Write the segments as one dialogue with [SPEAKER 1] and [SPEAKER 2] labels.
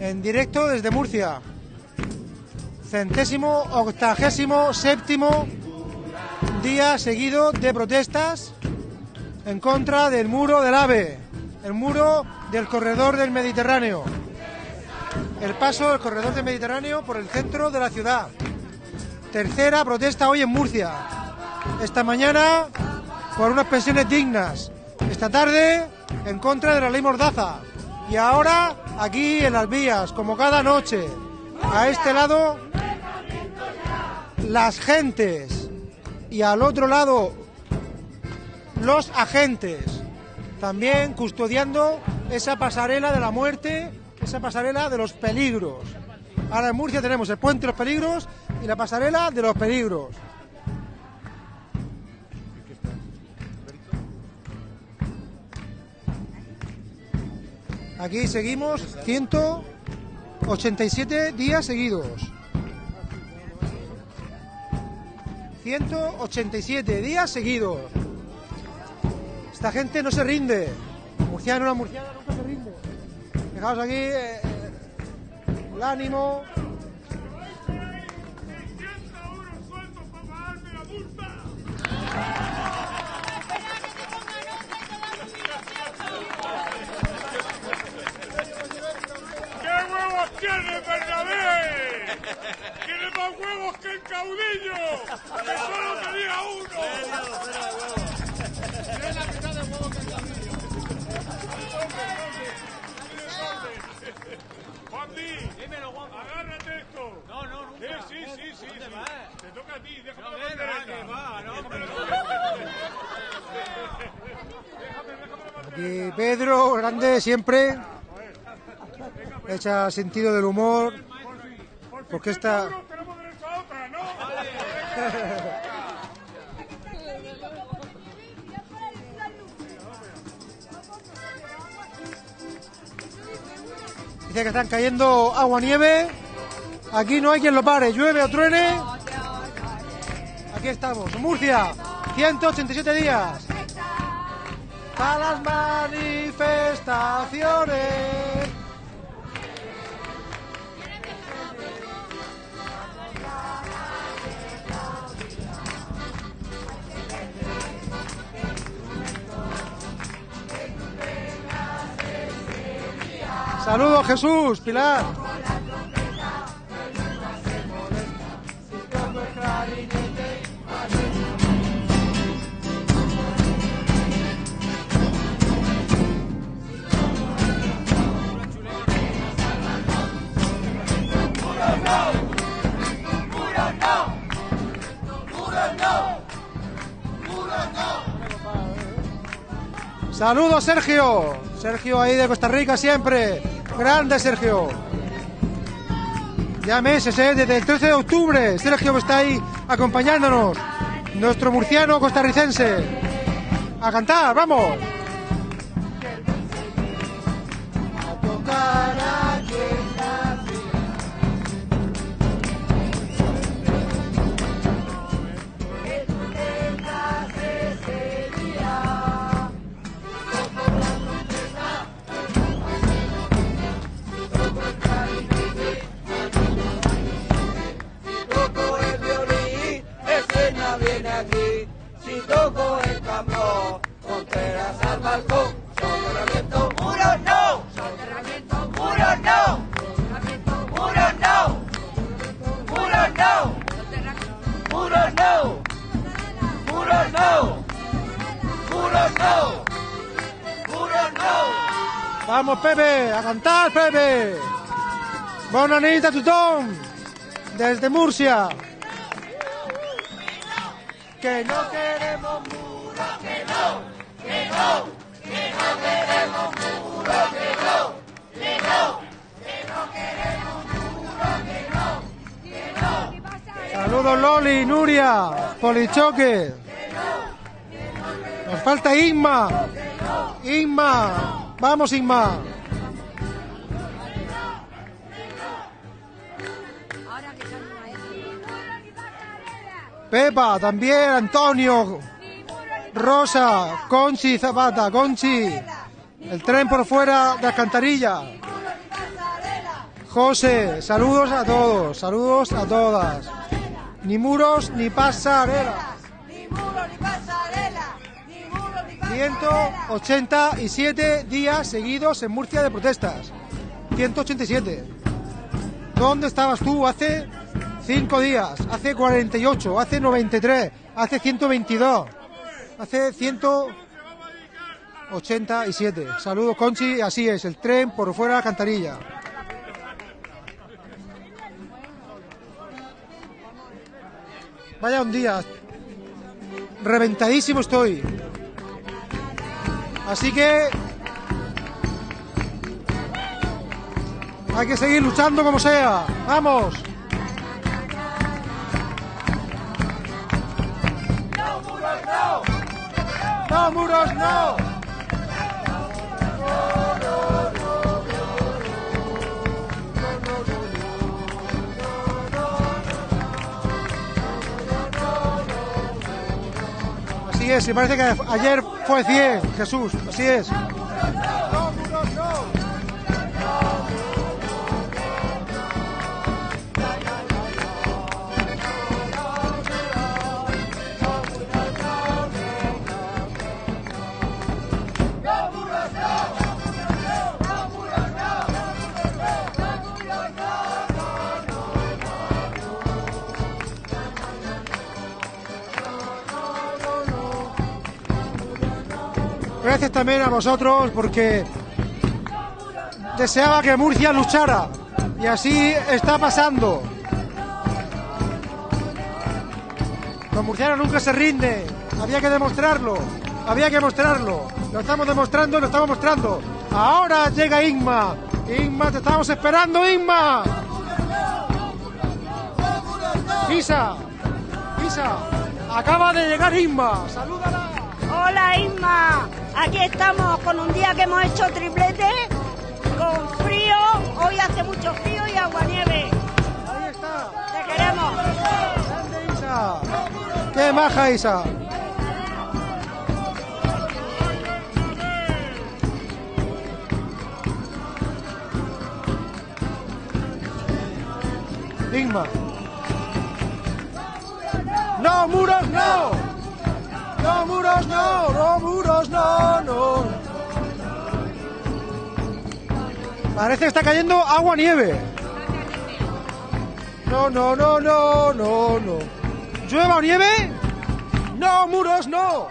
[SPEAKER 1] en directo desde Murcia. Centésimo octagésimo séptimo día seguido de protestas en contra del muro del AVE, el muro del corredor del Mediterráneo, el paso del corredor del Mediterráneo por el centro de la ciudad. Tercera protesta hoy en Murcia. Esta mañana por unas pensiones dignas. Esta tarde en contra de la ley Mordaza. Y ahora aquí en las vías, como cada noche. A este lado las gentes y al otro lado los agentes. También custodiando esa pasarela de la muerte, esa pasarela de los peligros. Ahora en Murcia tenemos el puente de los peligros y la pasarela de los peligros. Aquí seguimos 187 días seguidos. 187 días seguidos. Esta gente no se rinde. Murciano, la murciana nunca se rinde. Fijaos aquí eh, el ánimo.
[SPEAKER 2] Que el caudillo, que solo tenía uno. Juan Di, agárrate esto. No, no, nunca. Sí, sí, sí, sí. sí. Te toca a ti, déjame la bandereta. Déjame la
[SPEAKER 1] Aquí Pedro, grande siempre. Echa sentido del humor. Porque esta.
[SPEAKER 2] Tenemos derecho a otra, ¿no?
[SPEAKER 1] Dice que están cayendo agua nieve. Aquí no hay quien lo pare, llueve o truene. Aquí estamos, Murcia, 187 días. Para las manifestaciones. Saludos Jesús, Pilar. Saludos Sergio. Sergio ahí de Costa Rica siempre. Grande Sergio. Ya meses, ¿eh? desde el 13 de octubre. Sergio está ahí acompañándonos. Nuestro murciano costarricense. A cantar, vamos.
[SPEAKER 3] Toco el tambor, fronteras al balcón. Soterramiento, muros no. Soterramiento, muros no. Muros no. Muros no. Muros no. Muros no. Muros no. Muros no.
[SPEAKER 1] Vamos, Pepe, a cantar, Pepe. Bonanita tutón, desde Murcia. Que no queremos muros, que no, que no, que no queremos muros, que no, que no, que no queremos muros, que no, que no. Saludos Loli, Nuria, Polichoque. Nos falta Inma. Inma, vamos Inma. Pepa, también, Antonio, Rosa, Conchi, Zapata, Conchi. El tren por fuera de Alcantarilla. José, saludos a todos, saludos a todas. Ni muros ni pasarela.
[SPEAKER 3] Ni muro ni pasarela, ni muro ni pasarela.
[SPEAKER 1] 187 días seguidos en Murcia de protestas. 187. ¿Dónde estabas tú hace 5 días? Hace 48, hace 93, hace 122, hace 187. Saludos, Conchi. Así es, el tren por fuera de la cantarilla. Vaya un día. Reventadísimo estoy. Así que hay que seguir luchando como sea. Vamos. No muros, no. Así es, y parece que ayer fue 100, Jesús, así es. También a vosotros porque deseaba que Murcia luchara y así está pasando. Los murcianos nunca se rinden, había que demostrarlo, había que mostrarlo. Lo estamos demostrando, lo estamos mostrando. Ahora llega Inma. Inma, te estamos esperando, Inma. Isa, Isa, acaba de llegar Inma. Salúdala.
[SPEAKER 4] Hola Isma, aquí estamos con un día que hemos hecho triplete, con frío, hoy hace mucho frío y aguanieve.
[SPEAKER 1] Ahí está.
[SPEAKER 4] Te queremos.
[SPEAKER 1] Grande Isa. Qué maja Isa. Inma. No muros, no. No muros, no. No muros, Parece que está cayendo agua nieve. No, no, no, no, no, no. ¿Llueva o nieve? No, muros, no.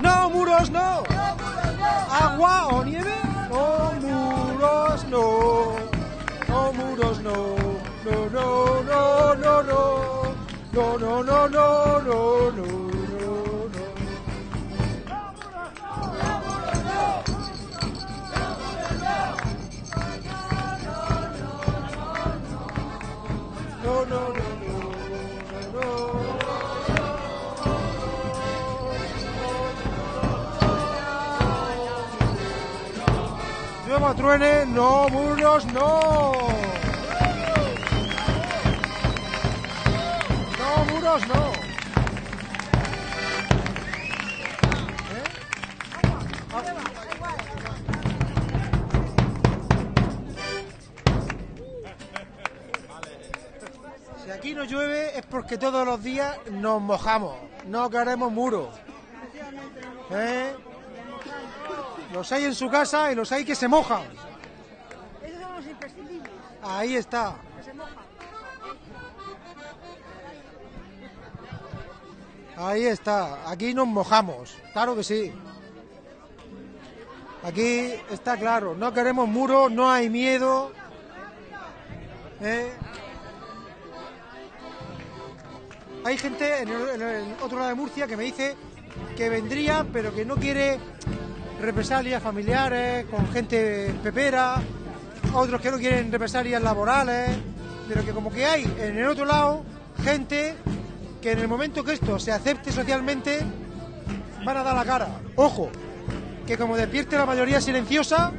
[SPEAKER 1] No, muros, no. ¿Agua o nieve? No, muros, no. No, muros, no, no, no. No, no, no, no, no, no, no, no. No, truene, no, muros, no. No, muros, no. Si aquí no llueve es porque todos los días nos mojamos, no queremos muros. ¿Eh? Los hay en su casa y los hay que se mojan.
[SPEAKER 4] Esos son los imprescindibles,
[SPEAKER 1] Ahí está.
[SPEAKER 4] que se mojan.
[SPEAKER 1] Ahí está. Aquí nos mojamos. Claro que sí. Aquí está claro. No queremos muros, no hay miedo. ¿Eh? Hay gente en el, en el otro lado de Murcia que me dice que vendría, pero que no quiere represalias familiares con gente pepera. Otros que no quieren represalias laborales. Pero que como que hay en el otro lado gente que en el momento que esto se acepte socialmente van a dar la cara. Ojo, que como despierte la mayoría silenciosa.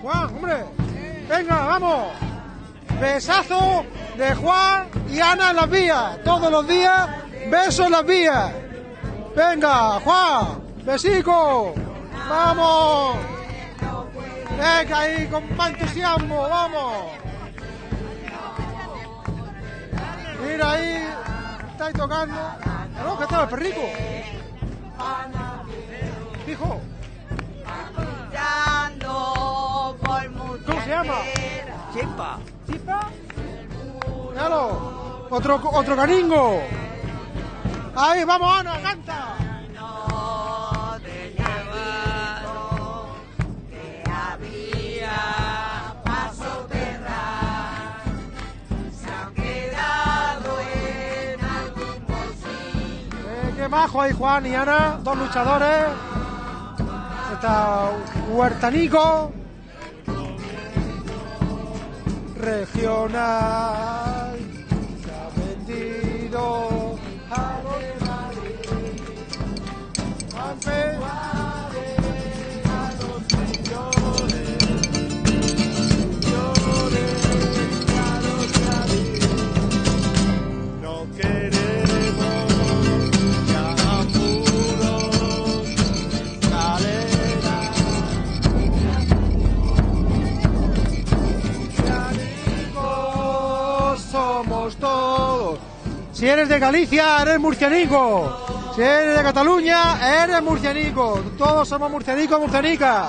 [SPEAKER 1] Juan, hombre, venga, vamos. Besazo de Juan y Ana en las vías. Todos los días, besos en las vías. Venga, Juan, besico. Vamos. Venga ahí, con más entusiasmo, vamos. Mira ahí, está ahí tocando. No, que está el perrico. Hijo, ¿cómo se llama?
[SPEAKER 5] Chimpa.
[SPEAKER 1] ¿Chispa? Míralo, otro, otro caringo. Ahí, vamos, Ana, canta. Qué majo ahí, Juan y Ana, dos luchadores. Está Huertanico. Regional. Se ha vendido a los Si eres de Galicia, eres murcianico. Si eres de Cataluña, eres murcianico. Todos somos murcianicos, murcianicas.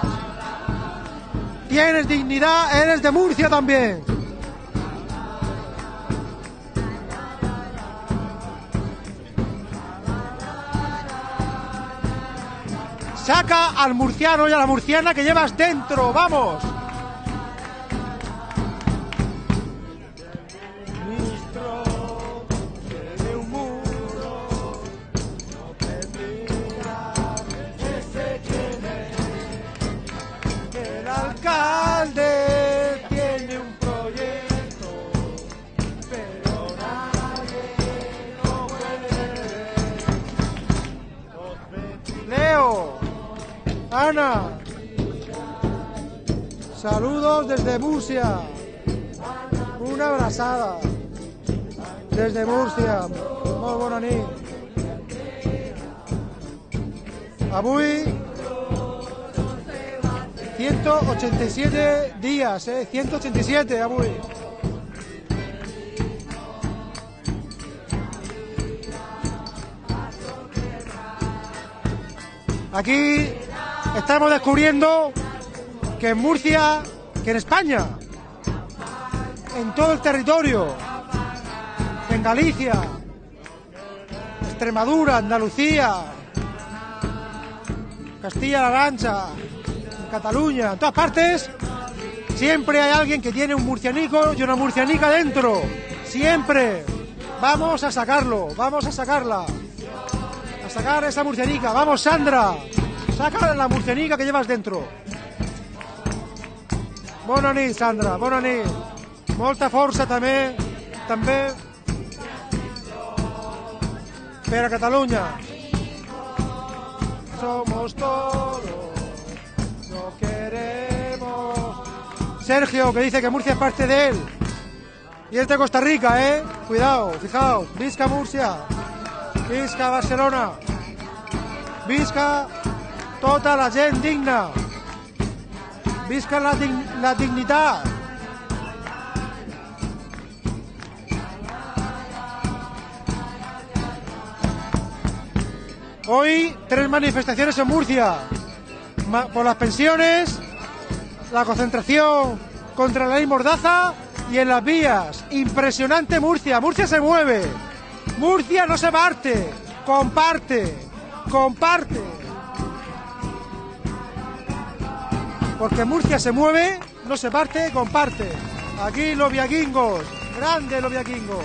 [SPEAKER 1] Tienes dignidad, eres de Murcia también. Saca al murciano y a la murciana que llevas dentro, vamos. Murcia. Una abrazada desde Murcia. Muy bona nit. Avui 187 días, eh? 187 avui. Aquí estamos descubriendo que en Murcia, que en España, en todo el territorio, en Galicia, Extremadura, Andalucía, Castilla-La Mancha, en Cataluña, en todas partes, siempre hay alguien que tiene un murcianico y una murcianica dentro. Siempre. Vamos a sacarlo, vamos a sacarla. A sacar esa murcianica. Vamos, Sandra. Saca la murcianica que llevas dentro. Bona Sandra, bona nit. Molta força també, també per a Catalunya. Somos todos, no queremos. Sergio, que dice que Murcia es parte de él. Y es de Costa Rica, ¿eh? Cuidado, fijaos. Visca Murcia. Visca Barcelona. Visca tota la gent digna. Visca la, la dignitat. Hoy tres manifestaciones en Murcia. Por las pensiones, la concentración contra la ley Mordaza y en las vías. Impresionante Murcia. Murcia se mueve. Murcia no se parte. Comparte. Comparte. Porque Murcia se mueve, no se parte, comparte. Aquí los viaquingos. Grandes los viaquingos.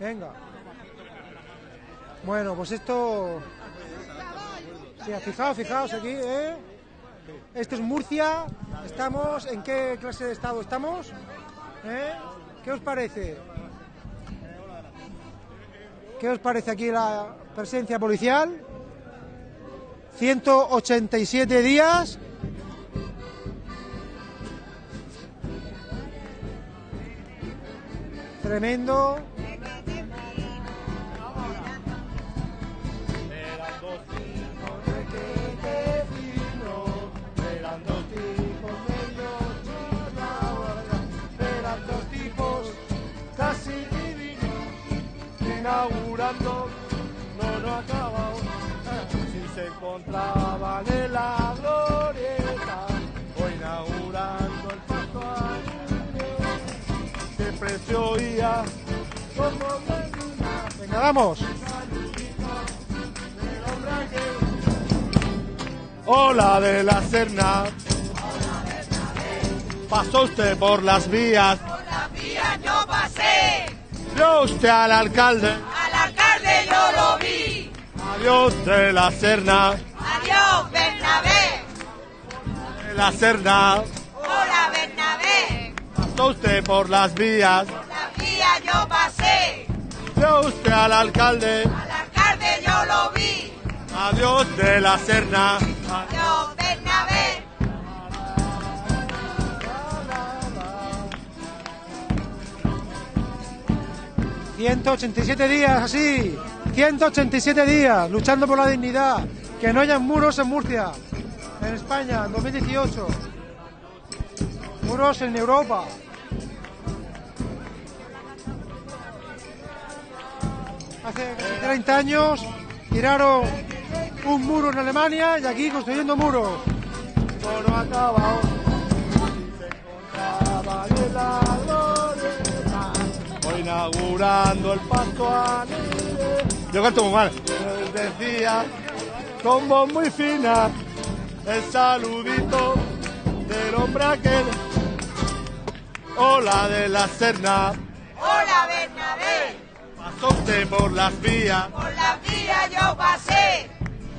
[SPEAKER 1] Venga. Bueno, pues esto. Sí, fijaos, fijaos aquí, ¿eh? Esto es Murcia ¿Estamos? ¿En qué clase de estado estamos? ¿Eh? ¿Qué os parece? ¿Qué os parece aquí la presencia policial? 187 días.
[SPEAKER 6] Divinos, inaugurando,
[SPEAKER 1] vamos.
[SPEAKER 6] Hola de la Serna. Pasó usted por las vías.
[SPEAKER 7] Por la vía yo pasé,
[SPEAKER 6] Vio usted al alcalde.
[SPEAKER 7] al alcalde yo lo vi.
[SPEAKER 6] Adiós de la Serna.
[SPEAKER 7] Adiós, Bernabé.
[SPEAKER 6] De la Serna.
[SPEAKER 7] Hola, Bernabé.
[SPEAKER 6] Pasó usted por las vías. Vio usted al alcalde.
[SPEAKER 7] al alcalde yo lo vi.
[SPEAKER 6] Adiós de la Serna.
[SPEAKER 7] Adiós, Bernabé.
[SPEAKER 1] 187 días así. 187 días luchando por la dignidad. Que no haya muros en Murcia. En España, en 2018. Muros en Europa. Hace 30 años tiraron un muro en Alemania y aquí construyendo muros.
[SPEAKER 6] Inaugurando el nieve. Yo canto muy mal. Decía, con voz muy fina, el saludito del hombre aquel. Hola de la Serna,
[SPEAKER 7] Hola, Bernabé.
[SPEAKER 6] Usted por las vías,
[SPEAKER 7] Por la vía yo pasé,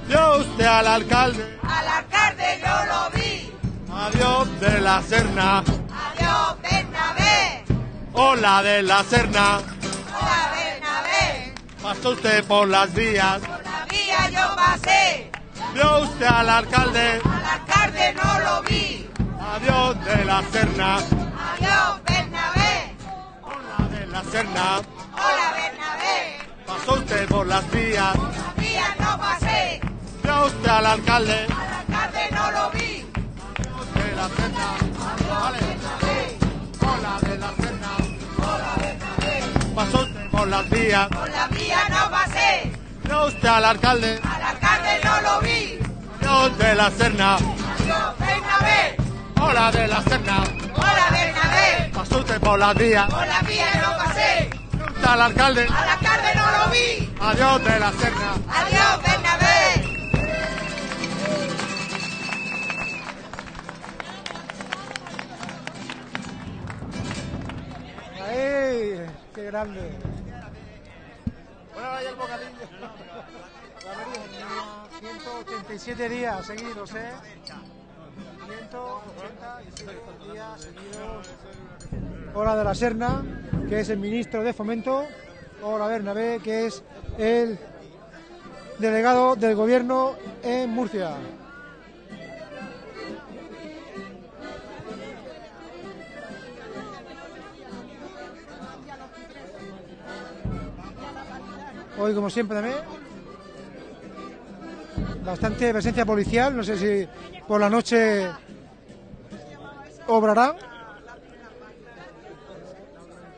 [SPEAKER 6] vio usted al alcalde,
[SPEAKER 7] al alcalde yo lo vi.
[SPEAKER 6] adiós de la Serna,
[SPEAKER 7] Adiós, Bernabé.
[SPEAKER 6] hola de la Serna,
[SPEAKER 7] Hola, Bernabé.
[SPEAKER 6] pasó usted por las vías,
[SPEAKER 7] Por la vía yo pasé,
[SPEAKER 6] vio usted al alcalde,
[SPEAKER 7] al alcalde no lo vi.
[SPEAKER 6] adiós de la Serna,
[SPEAKER 7] Adiós, Bernabé.
[SPEAKER 6] hola de la Serna,
[SPEAKER 7] Hola, Bernabé.
[SPEAKER 6] Pasó usted por las vías,
[SPEAKER 7] Por la vía no pasé,
[SPEAKER 6] vio usted al alcalde,
[SPEAKER 7] al alcalde no lo vi.
[SPEAKER 6] de la Serna, vale, hola de la Serna,
[SPEAKER 7] Hola, Bernabé.
[SPEAKER 6] pasó usted por las vías,
[SPEAKER 7] Por la vía no pasé,
[SPEAKER 6] vio usted al alcalde,
[SPEAKER 7] al alcalde no lo vi.
[SPEAKER 6] adiós de la Serna, hola de la Serna,
[SPEAKER 7] Hola, Bernabé.
[SPEAKER 6] pasó usted por las vías,
[SPEAKER 7] Por la vía no pasé,
[SPEAKER 6] usted al alcalde,
[SPEAKER 7] al alcalde no lo vi.
[SPEAKER 6] adiós de la Serna.
[SPEAKER 7] Adiós, Bernabé.
[SPEAKER 1] ¡Ay! ¡Qué grande!
[SPEAKER 6] Bueno, ahora ya el bocadillo.
[SPEAKER 1] 187 días seguidos, ¿eh? 187 días seguidos. Hola de la Serna, que es el ministro de Fomento. Hola Bernabé, que es el delegado del gobierno en Murcia. Hoy, como siempre, también bastante presencia policial. No sé si por la noche obrará.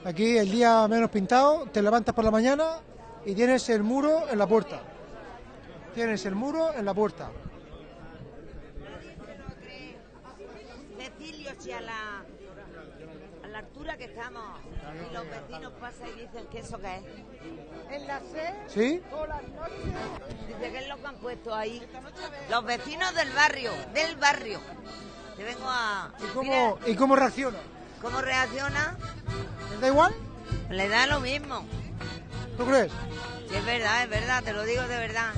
[SPEAKER 1] Aquí el día menos pintado, te levantas por la mañana y tienes el muro en la puerta. Tienes el muro en la puerta.
[SPEAKER 8] Cecilio, si a la, a la altura que estamos, y los vecinos pasan y dicen que eso qué es.
[SPEAKER 7] En la C,
[SPEAKER 1] ¿Sí?
[SPEAKER 7] por las noches,
[SPEAKER 8] Dice que es lo que han puesto ahí. Los vecinos del barrio, del barrio. Te vengo a...
[SPEAKER 1] ¿Y cómo, ¿y cómo reacciona?
[SPEAKER 8] ¿Cómo reacciona?
[SPEAKER 1] ¿Les da igual?
[SPEAKER 8] Le da lo mismo.
[SPEAKER 1] ¿Tú crees?
[SPEAKER 8] Sí, es verdad, es verdad, te lo digo de verdad.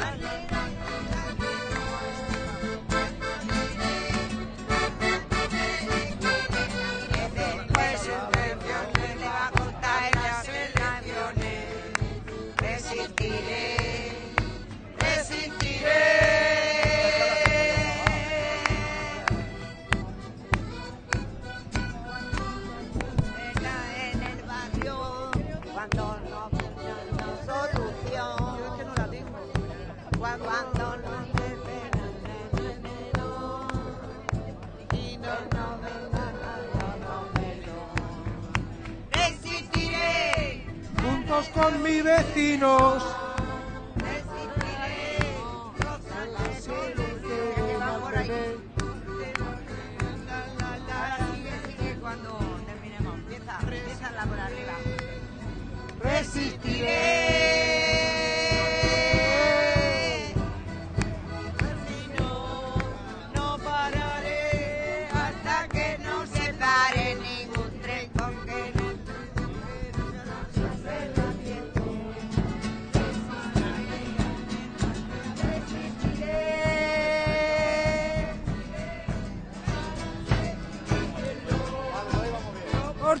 [SPEAKER 1] años con mis vecinos.
[SPEAKER 7] Cuando terminemos, empieza, la arriba.
[SPEAKER 3] Resistiré.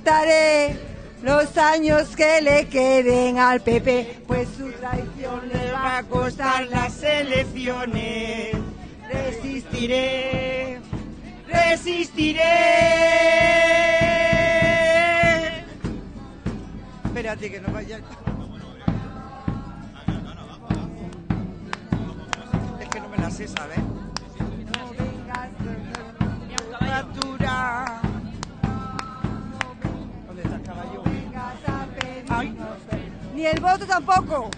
[SPEAKER 3] Cortaré los años que le queden al PP, pues su traición le va a costar las elecciones. Resistiré, resistiré. Espérate que no vaya. Es que no me la sé, ¿sabes? Ni el voto tampoco.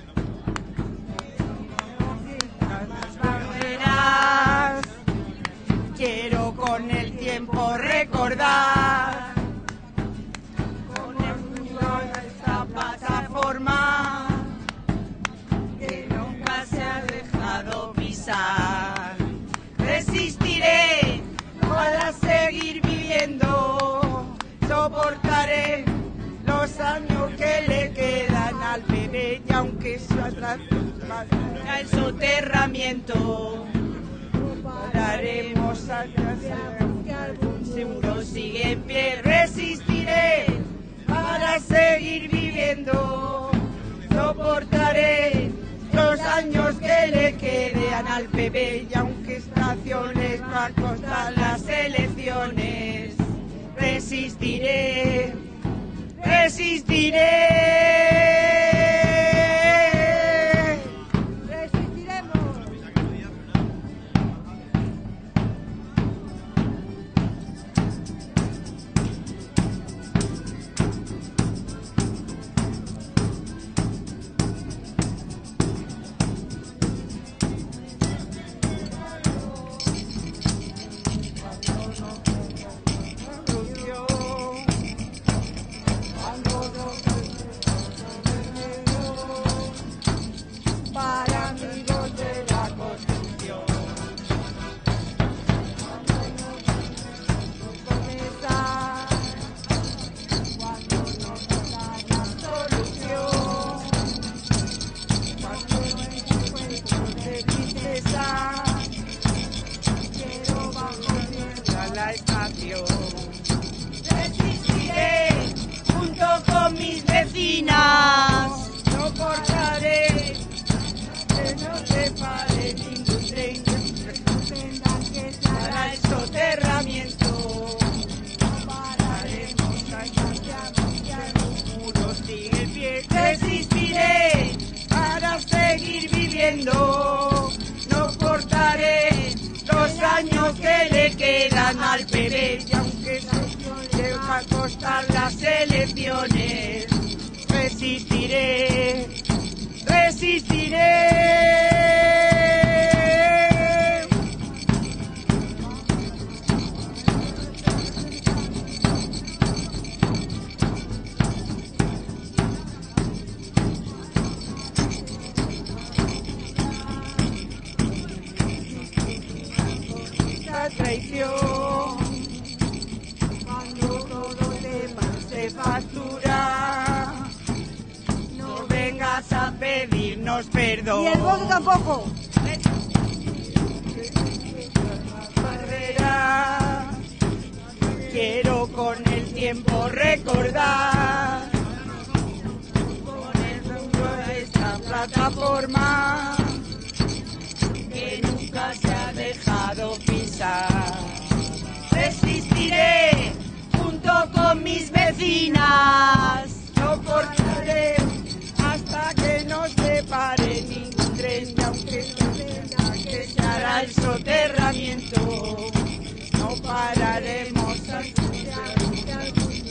[SPEAKER 3] Quiero con el tiempo recordar con el mundo esta plataforma que nunca se ha dejado pisar. Y aunque su atrás el soterramiento pararemos a que algún seguro sigue en pie resistiré para seguir viviendo. Soportaré los años que le quedan al bebé y aunque estaciones va a costar las elecciones resistiré resistiré. Quiero con el tiempo recordar. Con el mundo de esta plataforma que nunca se ha dejado pisar. Resistiré junto con mis vecinas, soportaré hasta que no se pare ningún tren aunque se tenga que echar al soterramiento, no pararemos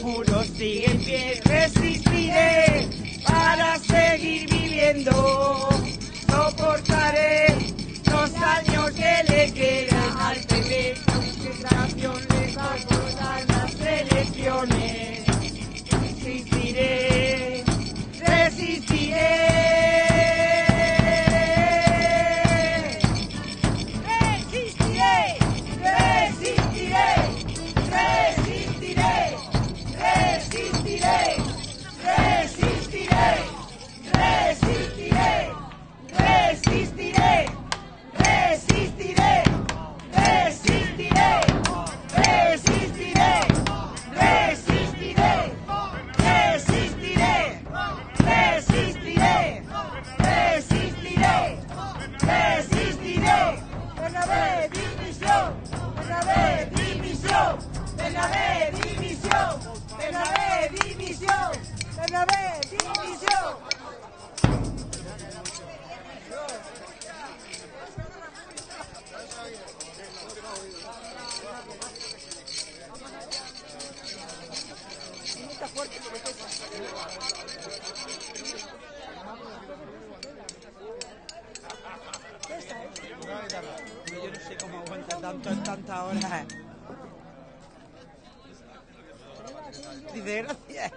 [SPEAKER 3] muro sigue en pie, resistiré para seguir viviendo. Soportaré los años que le quedan al bebé. Campeón les va a las elecciones. Resistiré. Yo no sé cómo aguanta tanto en tantas horas. Dice gracias.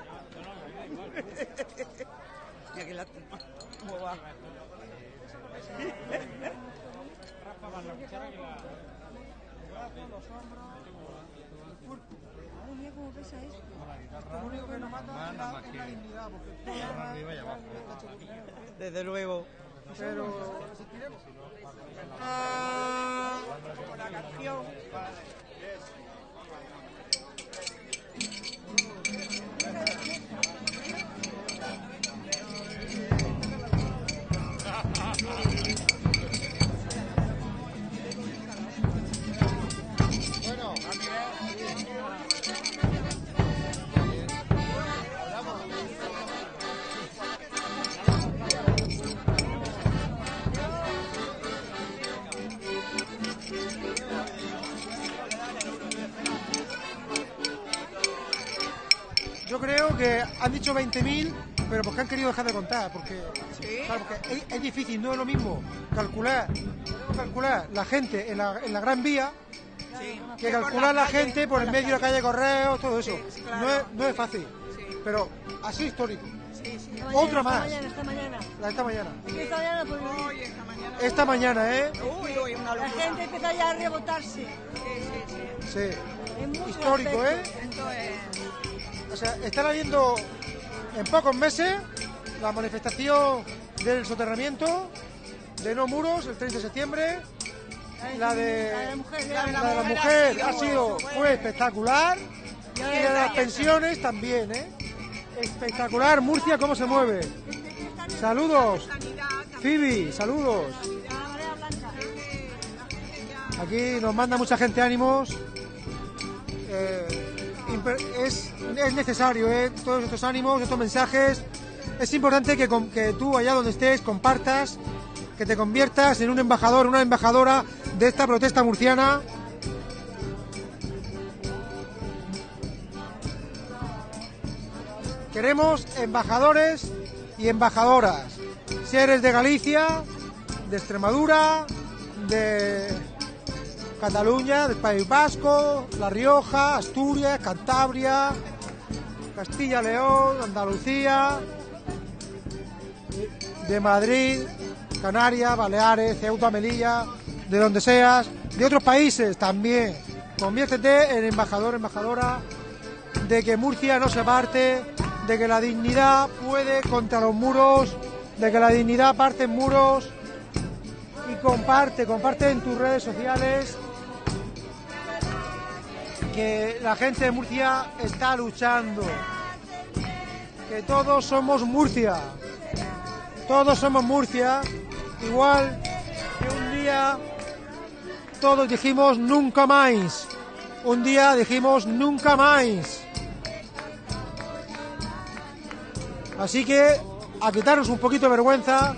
[SPEAKER 3] Mira que la ¿Cómo va?
[SPEAKER 9] Mira cómo pesa esto. Lo único que nos mata es la dignidad, porque arriba y abajo. Desde luego.
[SPEAKER 1] Pero
[SPEAKER 9] Como la canción.
[SPEAKER 1] Que han dicho 20.000, pero porque han querido dejar de contar, porque, claro, porque es, es difícil, no es lo mismo calcular, calcular la gente en la, en la Gran Vía
[SPEAKER 9] Sí.
[SPEAKER 1] que calcular la
[SPEAKER 9] calle,
[SPEAKER 1] gente por el medio de la calle Correo, todo eso.
[SPEAKER 9] Sí, claro.
[SPEAKER 1] no, es, no es fácil,
[SPEAKER 9] Sí.
[SPEAKER 1] pero así histórico. Otra más,
[SPEAKER 10] Mañana, esta mañana.
[SPEAKER 1] la de esta mañana.
[SPEAKER 10] Esta mañana, pues,
[SPEAKER 9] Hoy, esta mañana.
[SPEAKER 1] Esta mañana, ¿eh?
[SPEAKER 9] Uy, uy, una
[SPEAKER 10] la gente empieza ya a rebotarse.
[SPEAKER 9] Sí, sí, sí.
[SPEAKER 1] Sí. Histórico, ¿eh?
[SPEAKER 10] aspectos.
[SPEAKER 1] O sea, están habiendo en pocos meses la manifestación del soterramiento de no muros el 30 de septiembre. La de
[SPEAKER 10] La de la mujer,
[SPEAKER 9] La de
[SPEAKER 1] la mujer ha sido fue espectacular y la de las pensiones también, ¿eh? Espectacular, Murcia cómo se mueve. Saludos, Phoebe, saludos. Aquí nos manda mucha gente ánimos. Eh, es, es necesario, ¿eh? Todos estos ánimos, estos mensajes. Es importante que, que tú, allá donde estés, compartas, que te conviertas en un embajador, una embajadora de esta protesta murciana. Queremos embajadores y embajadoras. Si eres de Galicia, de Extremadura, de Cataluña, del País Vasco, La Rioja, Asturias, Cantabria, Castilla León, Andalucía, de Madrid, Canarias, Baleares, Ceuta, Melilla, de donde seas, de otros países también. Conviértete en embajador, embajadora de que Murcia no se parte, de que la dignidad puede contra los muros, de que la dignidad parte en muros y comparte, comparte en tus redes sociales que la gente de Murcia está luchando, que todos somos Murcia, todos somos Murcia, igual que un día todos dijimos nunca más, un día dijimos nunca más. Así que a quitarnos un poquito de vergüenza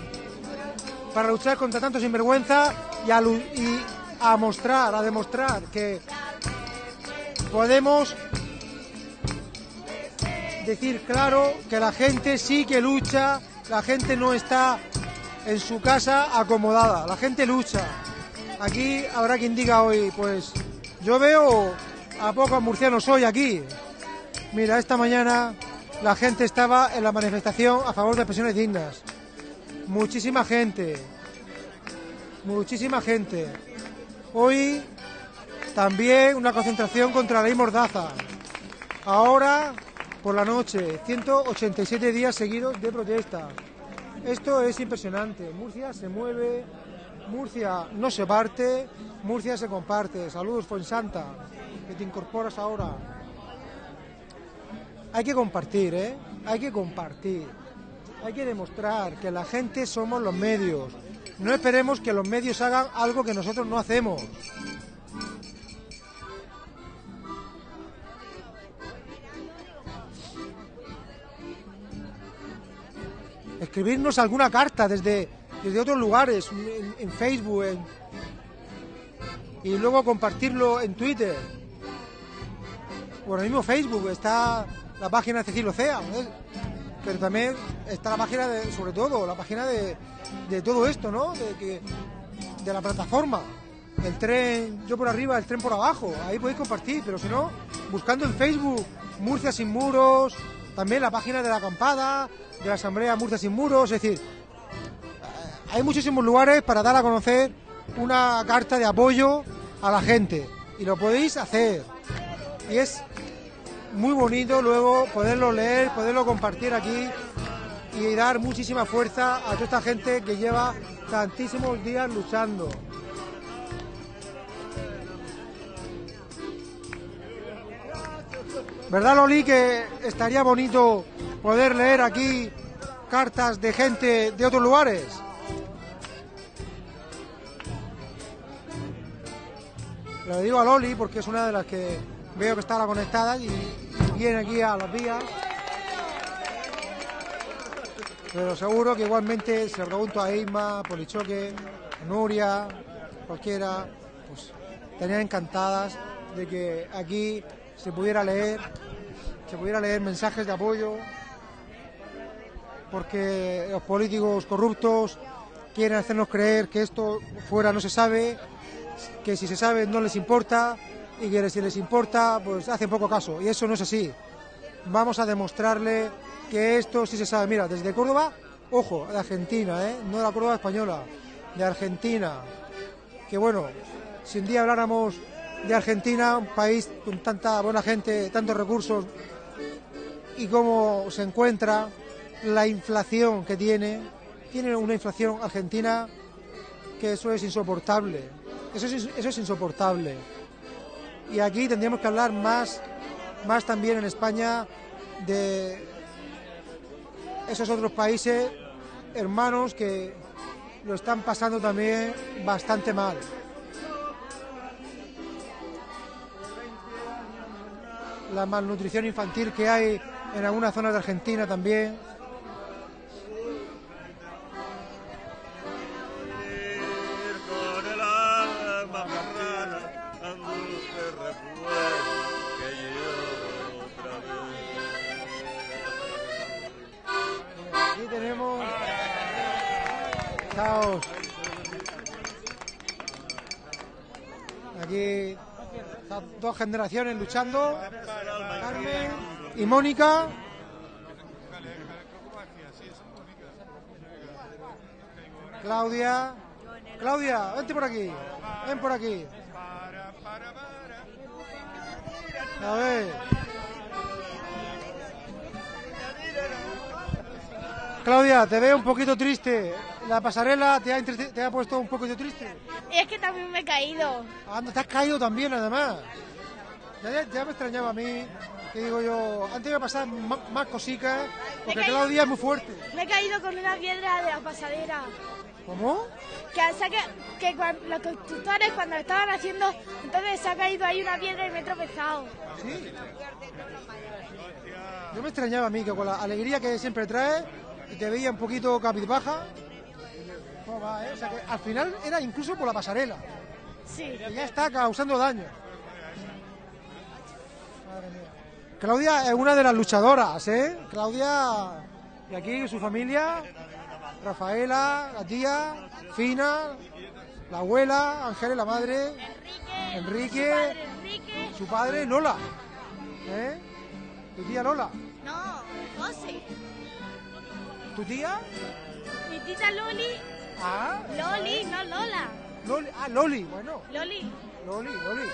[SPEAKER 1] para luchar contra tanto sinvergüenza y y a mostrar, a demostrar que podemos decir claro que la gente sí que lucha, la gente no está en su casa acomodada. La gente lucha. Aquí habrá quien diga hoy, pues yo veo a pocos murcianos hoy aquí. Mira, esta mañana la gente estaba en la manifestación a favor de pensiones dignas. Muchísima gente. Muchísima gente. Hoy también una concentración contra la ley Mordaza. Ahora, por la noche, 187 días seguidos de protesta. Esto es impresionante. Murcia se mueve, Murcia no se parte, Murcia se comparte. Saludos, Fuensanta, que te incorporas ahora. Hay que compartir, ¿eh? Hay que compartir. Hay que demostrar que la gente somos los medios. No esperemos que los medios hagan algo que nosotros no hacemos. Escribirnos alguna carta desde, desde otros lugares, en, Facebook, en- y luego compartirlo en Twitter. O en el mismo Facebook está la página de Cecilio Cea, ¿eh? pero también está la página de, sobre todo, la página de, de todo esto, ¿no? De, que, de la plataforma. El tren, yo por arriba, el tren por abajo. Ahí podéis compartir, pero si no, buscando en Facebook Murcia sin muros, también la página de la acampada, de la Asamblea Murcia sin muros, es decir, eh, hay muchísimos lugares para dar a conocer una carta de apoyo a la gente y lo podéis hacer. Y es muy bonito luego poderlo leer, poderlo compartir aquí y dar muchísima fuerza a toda esta gente que lleva tantísimos días luchando. ¿Verdad, Loli, que estaría bonito poder leer aquí cartas de gente de otros lugares? Le digo a Loli porque es una de las que veo que está ahora conectada y viene aquí a las vías. Pero seguro que igualmente se lo pregunto a Isma, Polichoque, Nuria, cualquiera, pues estarían encantadas de que aquí se pudiera leer, se pudiera leer mensajes de apoyo, porque los políticos corruptos quieren hacernos creer que esto fuera no se sabe, que si se sabe no les importa y que si les importa pues hacen poco caso y eso no es así. Vamos a demostrarle que esto sí se sabe. Mira, desde Córdoba, ojo, de Argentina, ¿eh? no de la Córdoba española, de Argentina. Que bueno, si un día habláramos de Argentina, un país con tanta buena gente, tantos recursos y cómo se encuentra, la inflación que tiene, tiene una inflación argentina que eso es insoportable. Eso es, eso es insoportable. Y aquí tendríamos que hablar más, más también en España de esos otros países hermanos que lo están pasando también bastante mal. La malnutrición infantil que hay en algunas zonas de Argentina también. Aquí tenemos. Caos. Aquí estas dos generaciones luchando. Carmen y Mónica. Claudia. Claudia, vente por aquí. Ven por aquí. A ver. Claudia, te veo un poquito triste. La pasarela te ha, te ha puesto un poquito triste.
[SPEAKER 11] Es que también me he caído.
[SPEAKER 1] Anda, te has caído también, además. Ya, ya- me extrañaba a mí, que digo yo, antes me pasaban ma- más cositas, porque
[SPEAKER 11] Me caí-
[SPEAKER 1] Claudia es muy fuerte.
[SPEAKER 11] Me he caído con una piedra de la pasadera.
[SPEAKER 1] ¿Cómo?
[SPEAKER 11] Que, ca- que cuan- los constructores cuando lo estaban haciendo, entonces se ha caído ahí una piedra y me he tropezado.
[SPEAKER 1] Sí. Yo me extrañaba a mí, que con la alegría que siempre trae, y te veía un poquito capizbaja. ¿Cómo va, eh? O sea que al final era incluso por la pasarela.
[SPEAKER 11] Sí.
[SPEAKER 1] Que ya está causando daño. Madre mía. Claudia es una de las luchadoras, ¿eh? Claudia, y aquí su familia, Rafaela, la tía, Fina, la abuela, Ángeles, la madre,
[SPEAKER 11] Enrique.
[SPEAKER 1] Enrique,
[SPEAKER 11] Su padre Enrique.
[SPEAKER 1] su padre, Lola. ¿Eh? Tu tía Lola.
[SPEAKER 11] No, José.
[SPEAKER 1] ¿Tu tía?
[SPEAKER 11] Mi tita Loli.
[SPEAKER 1] Ah,
[SPEAKER 11] Loli, no Lola.
[SPEAKER 1] Loli. Ah, Loli, bueno.
[SPEAKER 11] Loli.
[SPEAKER 1] Loli, Loli.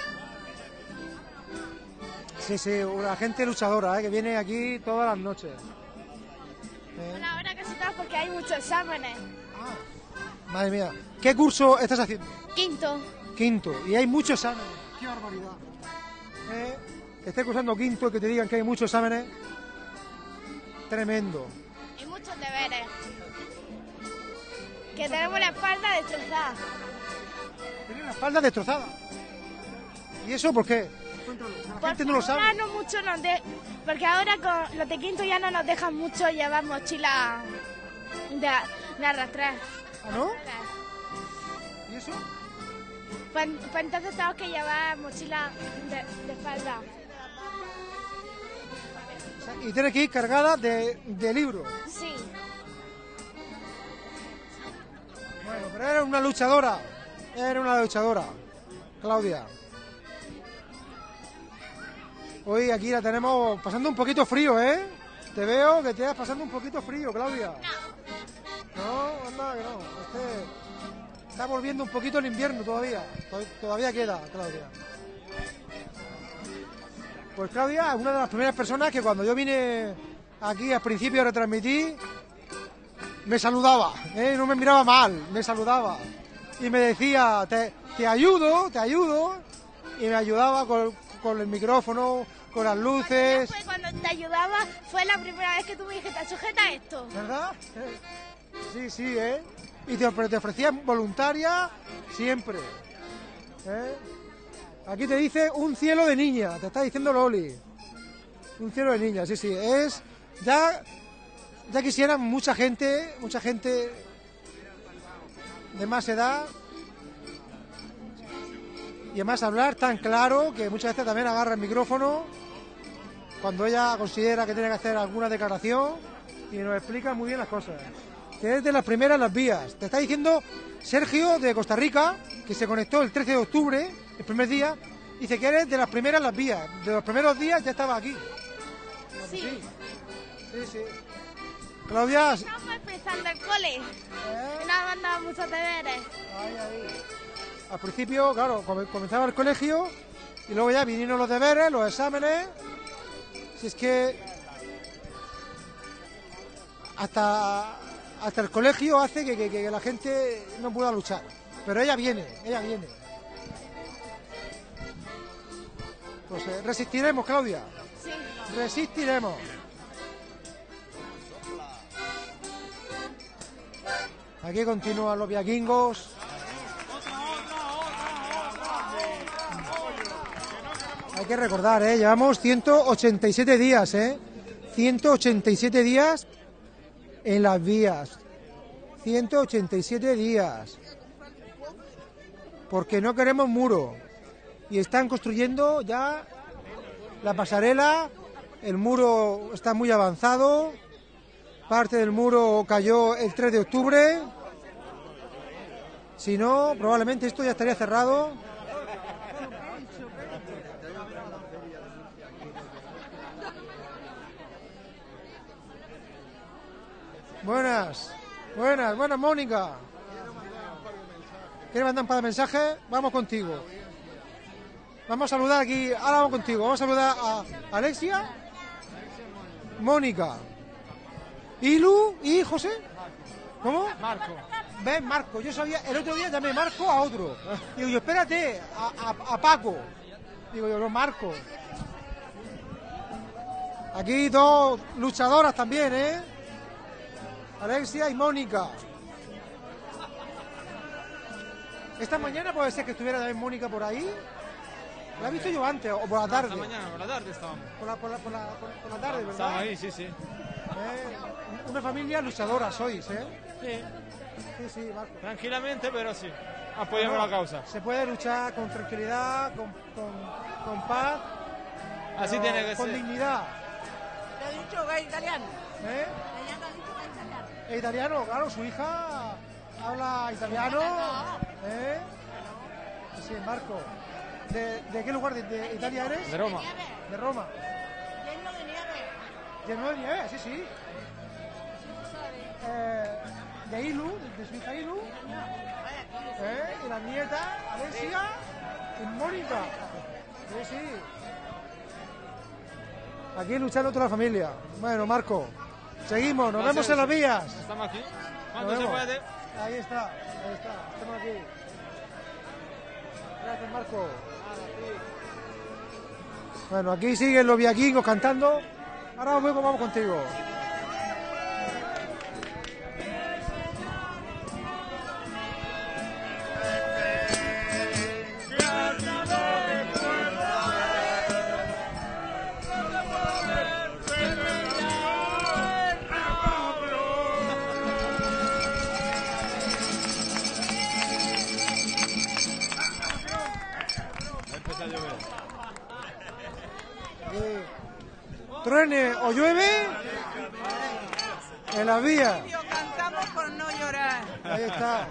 [SPEAKER 1] Sí, sí, una gente luchadora, ¿eh? que viene aquí todas las noches. ¿Eh?
[SPEAKER 11] Bueno, ahora casi todas porque hay muchos exámenes.
[SPEAKER 1] Madre mía, ¿qué curso estás haciendo?
[SPEAKER 11] Quinto.
[SPEAKER 1] Quinto, y hay muchos exámenes. ¡Qué barbaridad! ¿Eh? Que estés cursando quinto y que te digan que hay muchos exámenes. Tremendo.
[SPEAKER 11] Y muchos deberes. Que tenemos la espalda destrozada.
[SPEAKER 1] Tienes la espalda destrozada. ¿Y eso por qué? La gente no lo sabe.
[SPEAKER 11] Ahora no mucho nos de... Porque ahora con los de quinto ya no nos dejan mucho llevar mochila de, de arrastrar.
[SPEAKER 1] ¿Ah, no? ¿Y eso?
[SPEAKER 11] Pues, pues entonces tenemos que llevar mochila de, de espalda.
[SPEAKER 1] O sea, Y tienes que ir cargada de, de libros.
[SPEAKER 11] Sí.
[SPEAKER 1] Pero eres una luchadora. Eres una luchadora. Claudia. Hoy aquí la tenemos pasando un poquito frío, ¿eh? Te veo que te estás pasando un poquito frío, Claudia. No, anda que no. Este está volviendo un poquito el invierno todavía. To- Todavía queda, Claudia. Pues Claudia es una de las primeras personas que cuando yo vine aquí al principio a retransmitir, me saludaba, ¿eh? no me miraba mal, me saludaba. Y me decía, te, te ayudo, te ayudo. Y me ayudaba con, con el micrófono, con las luces.
[SPEAKER 11] Fue cuando te ayudaba, fue la primera vez que tú me dijiste, sujeta esto.
[SPEAKER 1] ¿Verdad? Sí, sí, ¿eh? Y te, pero te ofrecían voluntaria siempre. ¿eh? Aquí te dice un cielo de niña, te está diciendo Loli. Un cielo de niña, sí, sí. Es. Ya. Ya quisieran mucha gente, mucha gente de más edad. Y además hablar tan claro que muchas veces también agarra el micrófono cuando ella considera que tiene que hacer alguna declaración y nos explica muy bien las cosas. Que es de las primeras las vías. Te está diciendo Sergio de Costa Rica, que se conectó el 13 de octubre, el primer día, dice que eres de las primeras las vías. De los primeros días ya estaba aquí.
[SPEAKER 11] Sí.
[SPEAKER 1] Sí, sí. Claudia,
[SPEAKER 11] Estamos empezando el cole. Y nos han mandado muchos deberes.
[SPEAKER 1] al principio, claro, come- comenzaba el colegio y luego ya vinieron los deberes, los exámenes. Si es que hasta, hasta el colegio hace que, que- que la gente no pueda luchar. Pero ella viene, ella viene. Pues eh, resistiremos, Claudia.
[SPEAKER 11] Sí.
[SPEAKER 1] Resistiremos. Aquí continúan los viaquingos. Hay que recordar, ¿eh? llevamos 187 días, ¿eh? 187 días en las vías. 187 días. Porque no queremos muro. Y están construyendo ya la pasarela. El muro está muy avanzado. Parte del muro cayó el 3 de octubre. Si no, probablemente esto ya estaría cerrado. Buenas, buenas, buenas, Mónica. ¿Quieres mandar un par de mensajes? Vamos contigo. Vamos a saludar aquí, ahora vamos contigo. Vamos a saludar a Alexia, Mónica, Ilu y José. ¿Cómo? Marco. ¿Ves, Marco? Yo sabía, el otro día llamé Marco a otro. Digo yo, espérate, a, a- a Paco. Digo yo, no, Marco. Aquí dos luchadoras también, ¿eh? Alexia y Mónica. Esta mañana puede ser que estuviera también Mónica por ahí. La he visto yo antes, o por la tarde.
[SPEAKER 6] Esta mañana, por la tarde estábamos.
[SPEAKER 1] Por la, por la, por la, por- la tarde, ¿verdad?
[SPEAKER 6] Estábamos ahí, sí, sí.
[SPEAKER 1] Eh, Una familia luchadora sois, ¿eh?
[SPEAKER 6] Sí.
[SPEAKER 1] Sí, sí, Marco.
[SPEAKER 6] Tranquilamente, pero sí. Apoyamos
[SPEAKER 1] No,
[SPEAKER 6] la causa.
[SPEAKER 1] Se puede luchar con tranquilidad, con, con, con paz.
[SPEAKER 6] Así tiene que
[SPEAKER 1] con
[SPEAKER 6] ser.
[SPEAKER 1] dignidad.
[SPEAKER 9] Te ha dicho que es italiano.
[SPEAKER 1] ¿eh?
[SPEAKER 9] Ella te ha dicho que es italiano.
[SPEAKER 1] Es italiano, claro, su hija habla italiano. ¿Eh? Sí, Marco. ¿De, de qué lugar de, de Italia eres?
[SPEAKER 6] De Roma.
[SPEAKER 1] De Roma.
[SPEAKER 10] De nieve.
[SPEAKER 1] Lleno de nieve, sí, sí. Eh, de Ilu, de, su hija Ilu. ¿Eh? Y la nieta, Alessia y Mónica. Sí, sí. Aquí luchando toda la familia. Bueno, Marco, seguimos, nos vemos en las vías.
[SPEAKER 6] Estamos aquí.
[SPEAKER 1] Ahí está, ahí está, estamos aquí. Gracias, Marco. Bueno, aquí siguen los viaquingos cantando. Ahora luego vamos contigo. Truene o llueve en las vías.
[SPEAKER 9] Cantamos por no llorar.
[SPEAKER 1] Ahí está.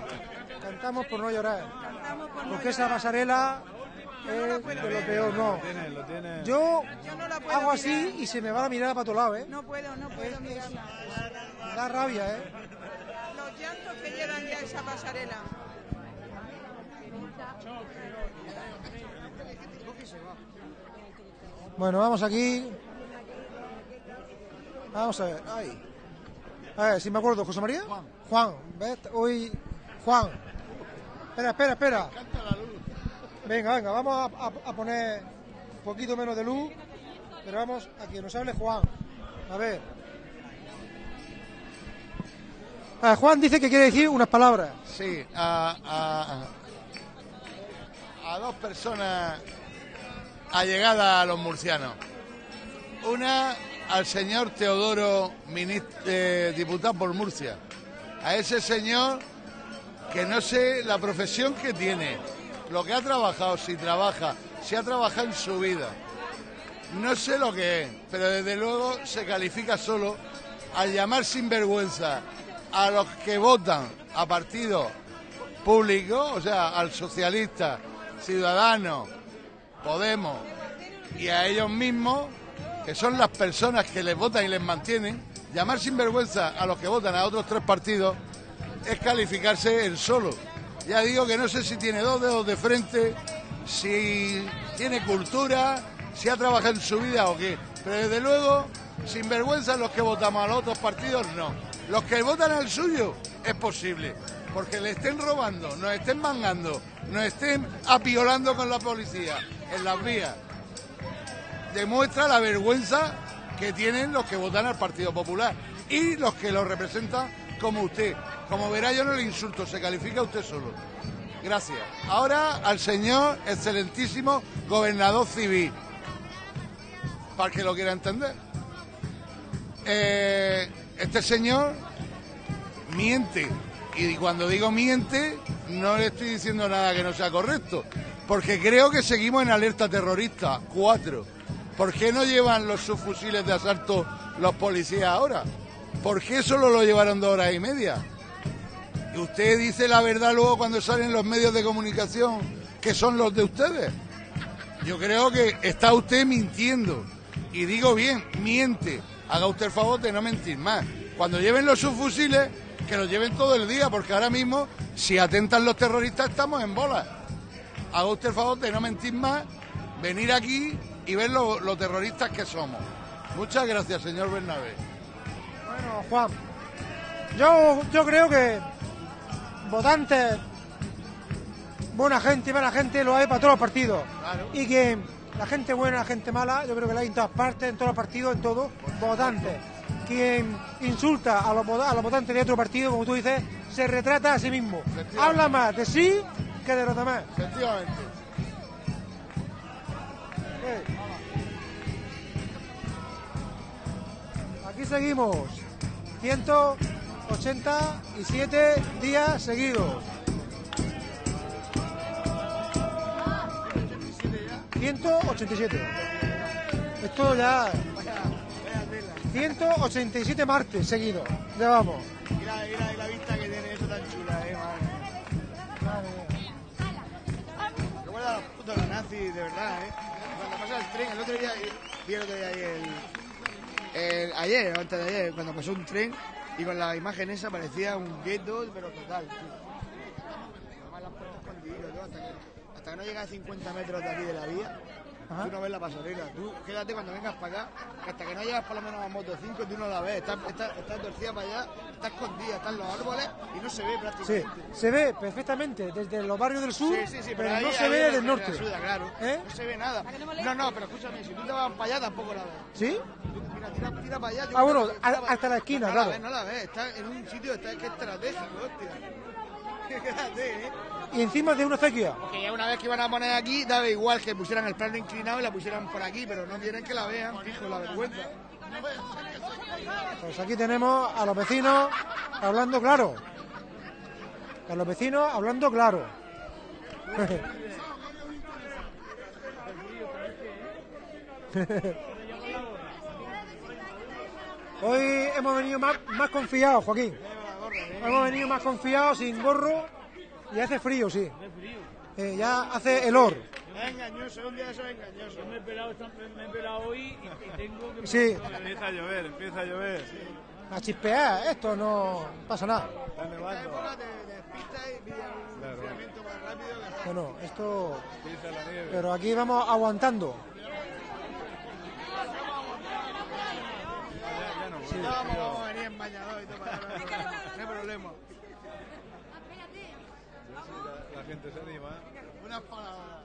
[SPEAKER 1] Cantamos por no llorar.
[SPEAKER 9] Por no
[SPEAKER 1] Porque esa pasarela es de lo peor, no.
[SPEAKER 6] Lo tiene, lo tiene.
[SPEAKER 1] Yo
[SPEAKER 9] Yo no la puedo
[SPEAKER 1] hago así
[SPEAKER 9] mirar.
[SPEAKER 1] y se me va la mirada para todos lados, ¿eh?
[SPEAKER 9] No puedo, no puedo mirarla.
[SPEAKER 1] Da rabia, ¿eh?
[SPEAKER 9] Los llantos que llevan ya esa pasarela.
[SPEAKER 1] Bueno, vamos aquí. Vamos a ver. Ay. A ver, si me acuerdo, José María. Juan. Juan, ¿ves? Hoy. Juan. Espera, espera, espera. Venga, venga, vamos a, a- a poner un poquito menos de luz. Pero vamos a que nos hable Juan. A ver. Ah, Juan dice que quiere decir unas palabras.
[SPEAKER 5] Sí, a, a, a dos personas allegadas a los murcianos. Una al señor Teodoro, eh, diputado por Murcia. A ese señor que no sé la profesión que tiene, lo que ha trabajado, si trabaja, si ha trabajado en su vida. No sé lo que es, pero desde luego se califica solo al llamar sinvergüenza a los que votan a partidos públicos, o sea, al socialista, Ciudadanos, Podemos y a ellos mismos, que son las personas que les votan y les mantienen, llamar sinvergüenza a los que votan a otros tres partidos es calificarse el solo. Ya digo que no sé si tiene dos dedos de frente, si tiene cultura, si ha trabajado en su vida o qué. Pero desde luego, sinvergüenza los que votamos a los otros partidos, no. Los que votan al suyo, es posible. Porque le estén robando, nos estén mangando, nos estén apiolando con la policía en las vías. Demuestra la vergüenza que tienen los que votan al Partido Popular y los que lo representan como usted. Como verá, yo no le insulto, se califica usted solo. Gracias. Ahora al señor excelentísimo gobernador civil, para que lo quiera entender. Eh, este señor miente. Y cuando digo miente, no le estoy diciendo nada que no sea correcto. Porque creo que seguimos en alerta terrorista. Cuatro. ¿Por qué no llevan los subfusiles de asalto los policías ahora? ¿Por qué solo lo llevaron dos horas y media? Y usted dice la verdad luego cuando salen los medios de comunicación que son los de ustedes. Yo creo que está usted mintiendo. Y digo bien, miente. Haga usted el favor de no mentir más. Cuando lleven los subfusiles, que los lleven todo el día, porque ahora mismo, si atentan los terroristas, estamos en bola. Haga usted el favor de no mentir más, venir aquí y ver lo- los terroristas que somos. Muchas gracias, señor Bernabé.
[SPEAKER 1] Bueno, Juan, yo, yo creo que votantes, buena gente, mala gente, lo hay para todos los partidos. Y que la gente buena, la gente mala, yo creo que la hay en todas partes, en todos los partidos, en todos, votantes. Quien insulta a los, a los votantes de otro partido, como tú dices, se retrata a sí mismo. Habla más de sí que de los demás.
[SPEAKER 5] Efectivamente.
[SPEAKER 1] Aquí seguimos. 187 días seguidos. 187. Esto ya. 187 martes seguidos. Ya vamos.
[SPEAKER 9] Mira, mira la vista que tiene eso tan chula, eh, madre. Recuerda a los putos nazis, de verdad, eh. El otro día, vi el otro día el, el- ayer, antes de ayer, cuando pasó un tren y con la imagen esa parecía un gueto, pero total, tío. Las puertas todo, hasta que, hasta que no llegas a 50 metros de aquí de la vía,
[SPEAKER 1] Ajá.
[SPEAKER 9] tú no ves la pasarela. Tú quédate cuando vengas para acá, que hasta que no llegas por lo menos a Moto 5, tú no la ves. Está, está, está torcida para allá, está escondida, están los árboles y no se ve
[SPEAKER 1] Sí,
[SPEAKER 9] prácticamente.
[SPEAKER 1] se ve perfectamente desde los barrios del sur,
[SPEAKER 9] Sí, sí, sí,
[SPEAKER 1] pero,
[SPEAKER 9] ahí-
[SPEAKER 1] no se
[SPEAKER 9] ahí
[SPEAKER 1] ve
[SPEAKER 9] es
[SPEAKER 1] del
[SPEAKER 9] donde
[SPEAKER 1] norte.
[SPEAKER 9] claro.
[SPEAKER 1] ¿Eh?
[SPEAKER 9] No se ve nada. No, no, pero escúchame, si tú te vas para allá tampoco la ves.
[SPEAKER 1] ¿Sí?
[SPEAKER 9] Tú, mira, tira, tira para allá. yo
[SPEAKER 1] Ah, bueno, a- hasta la esquina,
[SPEAKER 9] no
[SPEAKER 1] claro.
[SPEAKER 9] La ves, no la ves, está en un sitio está, que es estratégico, hostia. ¿Eh?
[SPEAKER 1] Y encima de una acequia.
[SPEAKER 9] Porque ya una vez que iban a poner aquí, daba igual que pusieran el plano inclinado y la pusieran por aquí, pero no quieren que la vean, fijo, la vergüenza.
[SPEAKER 1] Pues aquí tenemos a los vecinos hablando claro. A los vecinos hablando claro. Hoy hemos venido más, más confiados, Joaquín. Hemos venido más confiados, sin gorro, y hace frío, sí. Eh, ya hace helor.
[SPEAKER 9] Es engañoso, un día de eso es engañoso.
[SPEAKER 6] Yo me he pelado, me he pelado hoy y, y tengo que...
[SPEAKER 1] Sí.
[SPEAKER 6] Empieza a llover, empieza a llover.
[SPEAKER 1] A chispear, esto no pasa nada.
[SPEAKER 6] Está
[SPEAKER 9] En esta
[SPEAKER 6] nevando.
[SPEAKER 9] época te te despistas y pillas un
[SPEAKER 6] Claro.
[SPEAKER 9] enfriamiento más rápido que...
[SPEAKER 1] Bueno, esto... Pero aquí vamos aguantando.
[SPEAKER 6] Ya no
[SPEAKER 9] vamos, vamos a venir en bañador y todo para problema.
[SPEAKER 6] La, la gente se anima.
[SPEAKER 9] Unas palabras.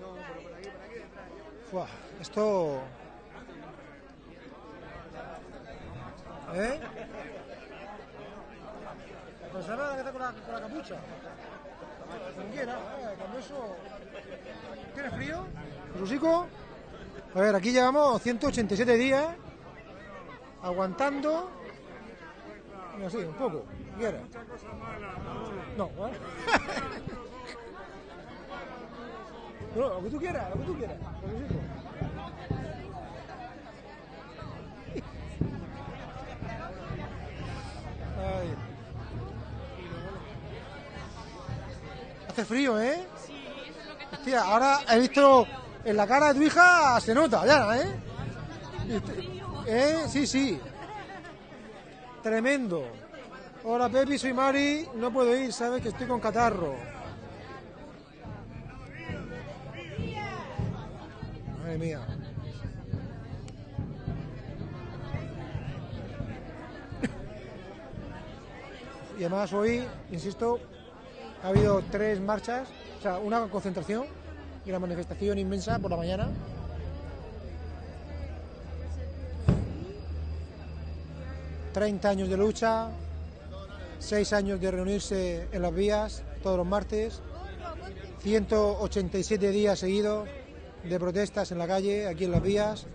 [SPEAKER 9] No, pero por aquí, por aquí detrás.
[SPEAKER 1] Fua, esto... ¿Eh? Pues ahora que está con la, con la capucha. Quiera, eh, cuando eso... ¿Tiene frío? Rusico. A ver, aquí llevamos 187 días aguantando. Mira, sí, un poco. si ¿Quieres? No, ¿vale? No, lo que tú quieras, lo que tú quieras. Ay. Hace frío, ¿eh? Hostia, ahora he visto en la cara de tu hija, se nota ya, ¿eh? ¿Eh? Sí, sí. Tremendo. Hola, Pepi, soy Mari. No puedo ir, sabes que estoy con catarro. Madre mía. Y además hoy, insisto, ha habido tres marchas, o sea, una concentración y una manifestación inmensa por la mañana. Treinta años de lucha, seis años de reunirse en las vías todos los martes, 187 días seguidos de protestas en la calle, aquí en las vías,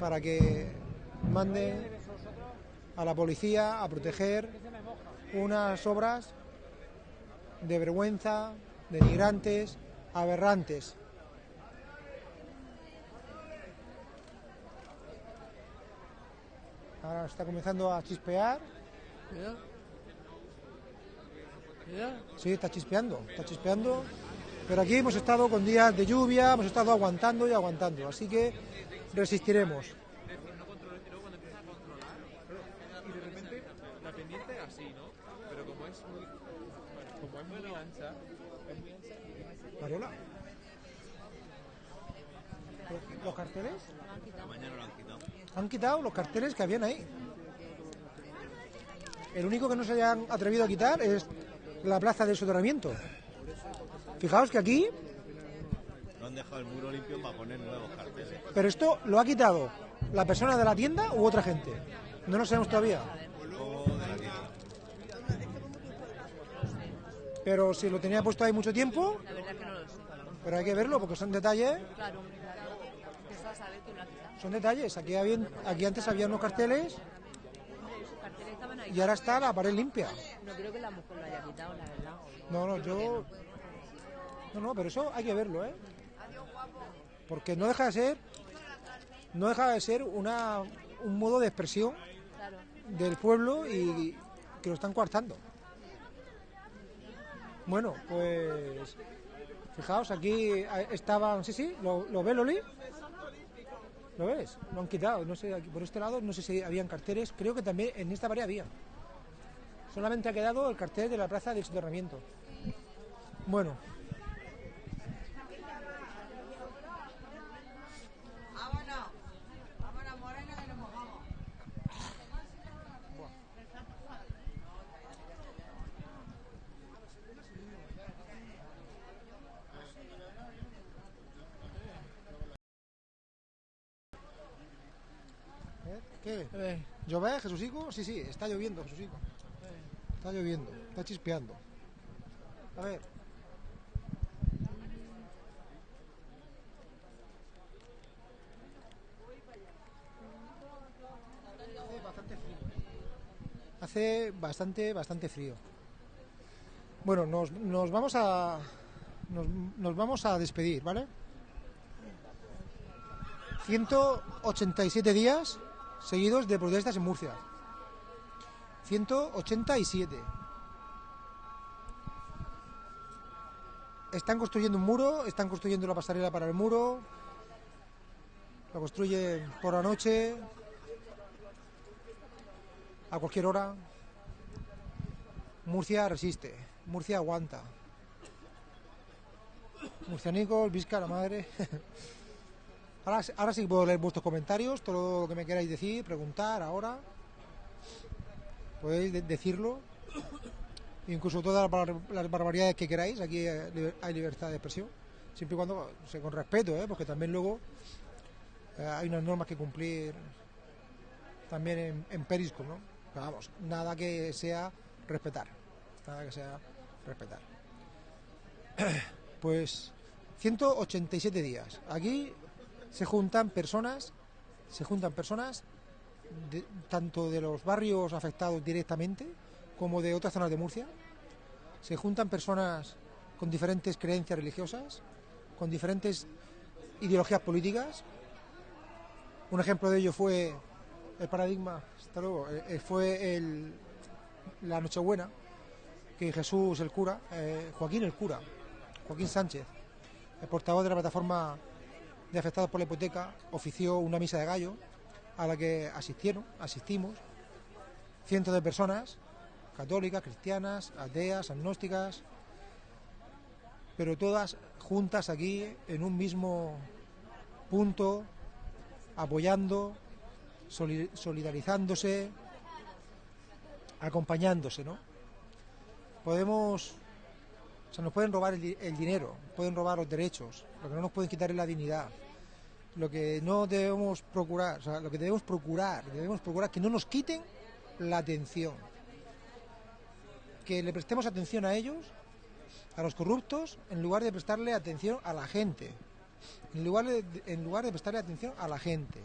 [SPEAKER 1] para que manden a la policía a proteger unas obras de vergüenza, denigrantes, aberrantes. Ahora está comenzando a chispear. Sí, está chispeando, está chispeando. Pero aquí hemos estado con días de lluvia, hemos estado aguantando y aguantando, así que resistiremos.
[SPEAKER 2] Y de repente la pendiente así, ¿no? Pero como es muy, como es muy ancha, es muy ancha.
[SPEAKER 1] ¿Los carteles?
[SPEAKER 12] Mañana lo han quitado.
[SPEAKER 1] Han quitado los carteles que habían ahí. El único que no se hayan atrevido a quitar es la plaza del soterramiento. Fijaos que aquí,
[SPEAKER 12] No han dejado el muro limpio para poner nuevos carteles.
[SPEAKER 1] pero esto lo ha quitado la persona de la tienda u otra gente. No lo sabemos todavía.
[SPEAKER 12] De.
[SPEAKER 1] Pero si lo tenía puesto ahí mucho tiempo,
[SPEAKER 13] La verdad que no lo sé.
[SPEAKER 1] pero hay que verlo porque son detalles.
[SPEAKER 13] Claro, claro.
[SPEAKER 1] Son detalles. Aquí, habían, aquí antes había unos carteles y ahora está la pared limpia.
[SPEAKER 13] No creo que la mujer lo haya quitado, la verdad.
[SPEAKER 1] No, no, yo. No, no, pero eso hay que verlo, ¿eh? Porque no deja de ser. No deja de ser una, un modo de expresión del pueblo y que lo están coartando. Bueno, pues fijaos, aquí estaban, sí, sí, ¿lo, lo ve Loli? ¿Lo ves? Lo han quitado, no sé, aquí por este lado no sé si habían carteles, creo que también en esta pared había. Solamente ha quedado el cartel de la plaza del soterramiento. Bueno,
[SPEAKER 3] Vámonos. Vámonos, morena, que nos mojamos.
[SPEAKER 1] ¿Qué? ¿Llover, Jesusico? Sí, sí, está lloviendo, Jesusico. Está lloviendo, está chispeando. A ver. Hace bastante frío. Hace bastante, bastante frío. Bueno, nos, nos vamos a nos, nos vamos a despedir, ¿vale? 187 días seguidos de protestas en Murcia. 187. Están construyendo un muro, están construyendo la pasarela para el muro. Lo construyen por la noche, a cualquier hora. Murcia resiste, Murcia aguanta. Murcianicos, Vizca, la madre. Ahora, sí puedo leer vuestros comentarios, todo lo que me queráis decir, preguntar ahora. Podéis de- decirlo. Incluso todas las bar- las barbaridades que queráis, aquí hay liber- hay libertad de expresión. Siempre y cuando, o sea, con respeto, ¿eh? porque también luego eh, hay unas normas que cumplir también en, en Periscope, ¿no? Vamos, nada que sea respetar. Nada que sea respetar. Pues 187 días. Aquí se juntan personas, se juntan personas tanto de los barrios afectados directamente como de otras zonas de Murcia. Se juntan personas con diferentes creencias religiosas, con diferentes ideologías políticas. Un ejemplo de ello fue el paradigma, hasta luego, eh, eh, fue la Nochebuena, que Jesús el cura, eh, Joaquín el cura, Joaquín Sánchez, el portavoz de la plataforma de afectados por la hipoteca, ofició una misa de gallo a la que asistieron, asistimos, cientos de personas, católicas, cristianas, ateas, agnósticas, pero todas juntas aquí en un mismo punto, apoyando, soli- solidarizándose, acompañándose, ¿no? Podemos, o sea, nos pueden robar el, el dinero, pueden robar los derechos, lo que no nos pueden quitar es la dignidad. Lo que no debemos procurar, o sea, lo que debemos procurar, debemos procurar que no nos quiten la atención. Que le prestemos atención a ellos, a los corruptos, en lugar de prestarle atención a la gente. En lugar de, en lugar de prestarle atención a la gente.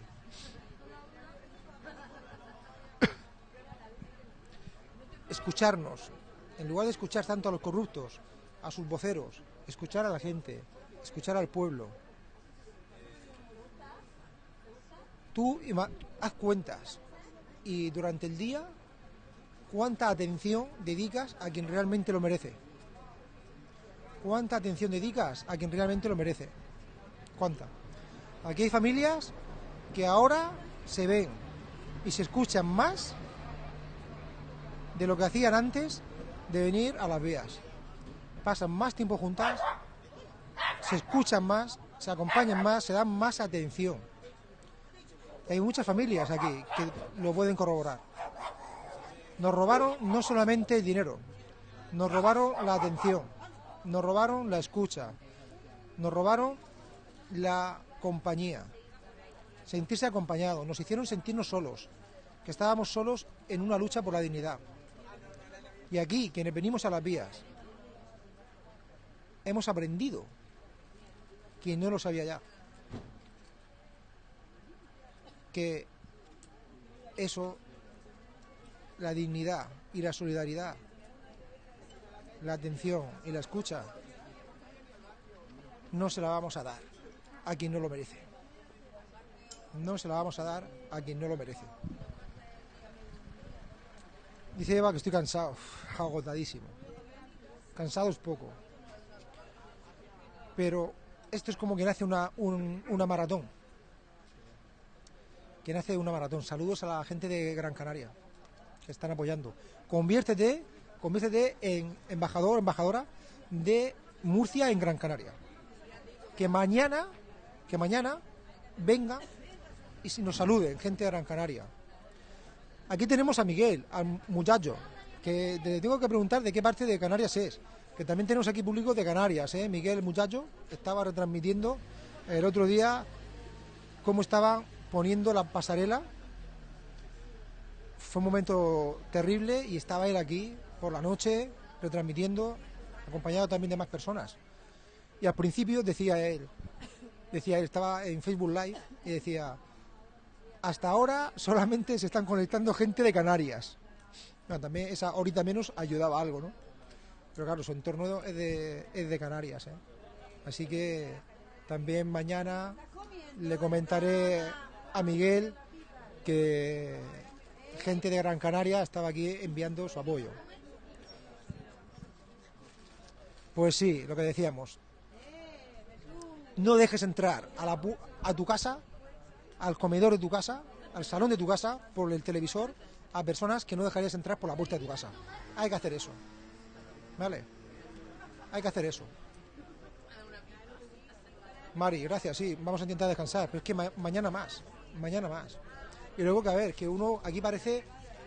[SPEAKER 1] Escucharnos. En lugar de escuchar tanto a los corruptos, a sus voceros, escuchar a la gente, escuchar al pueblo. Tú haz cuentas y durante el día cuánta atención dedicas a quien realmente lo merece. ¿Cuánta atención dedicas a quien realmente lo merece? ¿Cuánta? Aquí hay familias que ahora se ven y se escuchan más de lo que hacían antes de venir a las vías. Pasan más tiempo juntas, se escuchan más, se acompañan más, se dan más atención. Hay muchas familias aquí que lo pueden corroborar. Nos robaron no solamente el dinero, nos robaron la atención, nos robaron la escucha, nos robaron la compañía, sentirse acompañados, nos hicieron sentirnos solos, que estábamos solos en una lucha por la dignidad. Y aquí, quienes venimos a las vías, hemos aprendido, quien no lo sabía ya, que eso, la dignidad y la solidaridad, la atención y la escucha, no se la vamos a dar a quien no lo merece. No se la vamos a dar a quien no lo merece. Dice Eva que estoy cansado, agotadísimo. Cansado es poco. Pero esto es como quien hace una, un- una maratón. Quien hace una maratón. Saludos a la gente de Gran Canaria que están apoyando. Conviértete, conviértete en embajador, embajadora de Murcia en Gran Canaria. Que mañana, que mañana venga y nos saluden, gente de Gran Canaria. Aquí tenemos a Miguel, al muchacho, que le tengo que preguntar de qué parte de Canarias es. Que también tenemos aquí público de Canarias, ¿eh? Miguel, el muchacho, estaba retransmitiendo el otro día cómo estaba poniendo la pasarela. Fue un momento terrible y estaba él aquí por la noche retransmitiendo, acompañado también de más personas. Y al principio decía él, decía él, estaba en Facebook Live y decía, hasta ahora solamente se están conectando gente de Canarias. También esa horita menos ayudaba algo, ¿no? Pero claro, su entorno es de, es de Canarias, ¿eh? Así que también mañana le comentaré a Miguel que gente de Gran Canaria estaba aquí enviando su apoyo. Pues sí, lo que decíamos. No dejes entrar a, la a tu casa, al comedor de tu casa, al salón de tu casa, por el televisor, a personas que no dejarías entrar por la puerta de tu casa. Hay que hacer eso. ¿Vale? Hay que hacer eso. Mari, gracias, sí, vamos a intentar descansar, pero es que ma- mañana más, mañana más. Y luego que a ver, que uno aquí parece,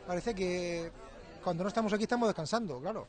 [SPEAKER 1] parece que cuando no estamos aquí estamos descansando, claro.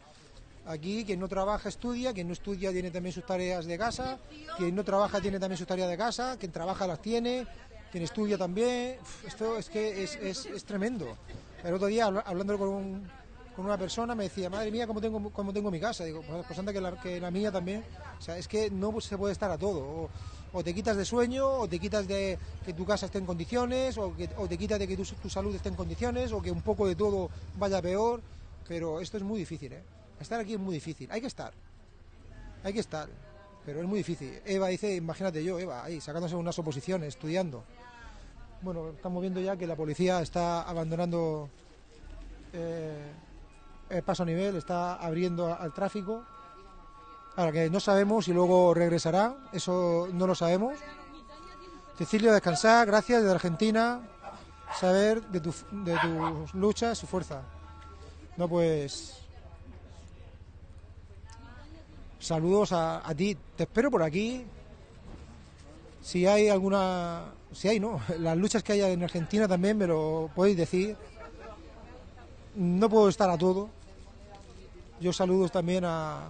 [SPEAKER 1] Aquí quien no trabaja estudia, quien no estudia tiene también sus tareas de casa, quien no trabaja tiene también sus tareas de casa, quien trabaja las tiene, quien estudia también. Esto es que es, es, es tremendo. El otro día habla- hablando con, un- con una persona me decía, madre mía, ¿cómo tengo, cómo tengo mi casa? Digo, pues, pues anda que la, que la mía también. O sea, es que no se puede estar a todo. O te quitas de sueño, o te quitas de que tu casa esté en condiciones, o, que, o te quitas de que tu, tu salud esté en condiciones, o que un poco de todo vaya peor. Pero esto es muy difícil, ¿eh? Estar aquí es muy difícil. Hay que estar. Hay que estar. Pero es muy difícil. Eva dice, imagínate yo, Eva, ahí sacándose unas oposiciones, estudiando. Bueno, estamos viendo ya que la policía está abandonando eh, el paso a nivel, está abriendo al tráfico. Ahora que no sabemos si luego regresará, eso no lo sabemos. Cecilio, descansar, gracias desde Argentina, saber de, tu, de tus luchas y fuerza. No, pues. Saludos a, a ti, te espero por aquí. Si hay alguna. Si hay, ¿no? Las luchas que haya en Argentina también me lo podéis decir. No puedo estar a todo. Yo saludos también a,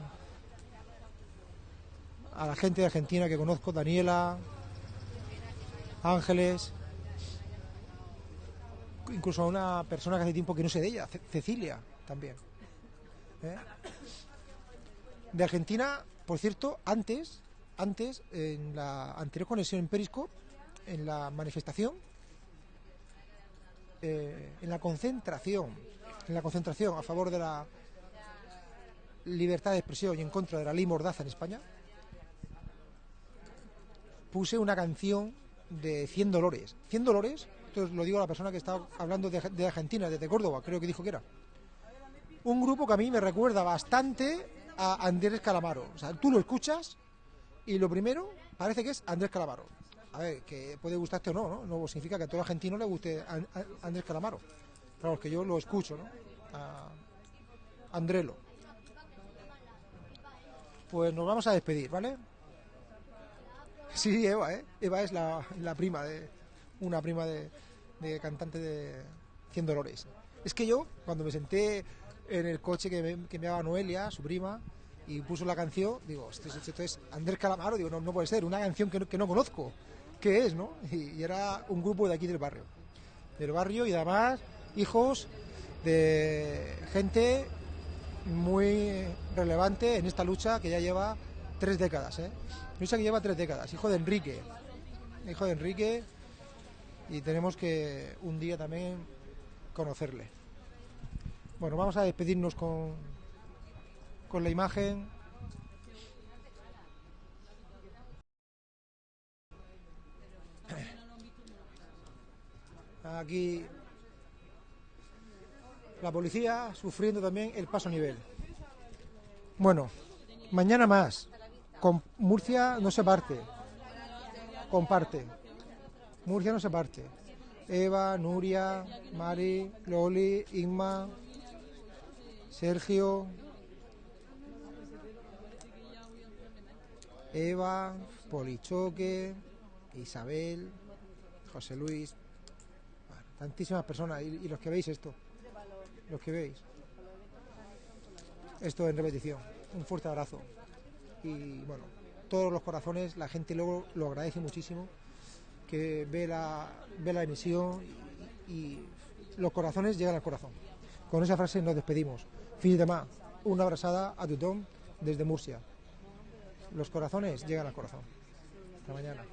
[SPEAKER 1] a la gente de Argentina que conozco, Daniela, Ángeles, incluso a una persona que hace tiempo que no sé de ella, Ce- Cecilia también. ¿eh? De Argentina, por cierto, antes, antes, en la anterior conexión en Periscope, en la manifestación, eh, en la concentración, en la concentración a favor de la libertad de expresión y en contra de la ley Mordaza en España, puse una canción de 100 Dolores. 100 Dolores, esto lo digo a la persona que estaba hablando de, Argentina, desde Córdoba, creo que dijo que era. Un grupo que a mí me recuerda bastante a Andrés Calamaro. O sea, tú lo escuchas y lo primero parece que es Andrés Calamaro. A ver, que puede gustarte o no, ¿no? No significa que a todo argentino le guste Andrés Calamaro. Claro, es que yo lo escucho, ¿no? A Andrelo. Pues nos vamos a despedir, ¿vale? Sí, Eva, ¿eh? Eva es la, prima de. Una prima de, cantante de Cien Dolores. Es que yo, cuando me senté en el coche que me, que daba Noelia, su prima, y puso la canción, digo, esto es, esto es Andrés Calamaro, digo, no, puede ser, una canción que no, que no conozco. ¿Qué es, no? Y, y era un grupo de aquí del barrio. Del barrio y además hijos de gente muy relevante en esta lucha que ya lleva tres décadas, ¿eh? Lucha que lleva tres décadas, hijo de Enrique, hijo de Enrique, y tenemos que un día también conocerle. Bueno, vamos a despedirnos con, con la imagen. Aquí La policía sufriendo también el paso a nivel. Bueno, mañana más. Con Murcia no se parte. Comparte. Murcia no se parte. Eva, Nuria, Mari, Loli, Inma, Sergio, Eva, Polichoque, Isabel, José Luis, tantísimas personas y, y los que veis esto, los que veis. Esto en repetición. Un fuerte abrazo. Y bueno, todos los corazones, la gente luego lo agradece muchísimo, que ve la, ve la emisión y, los corazones llegan al corazón. Con esa frase nos despedimos. Fin de más. Una abrazada a Tutón desde Murcia. Los corazones llegan al corazón. Hasta mañana.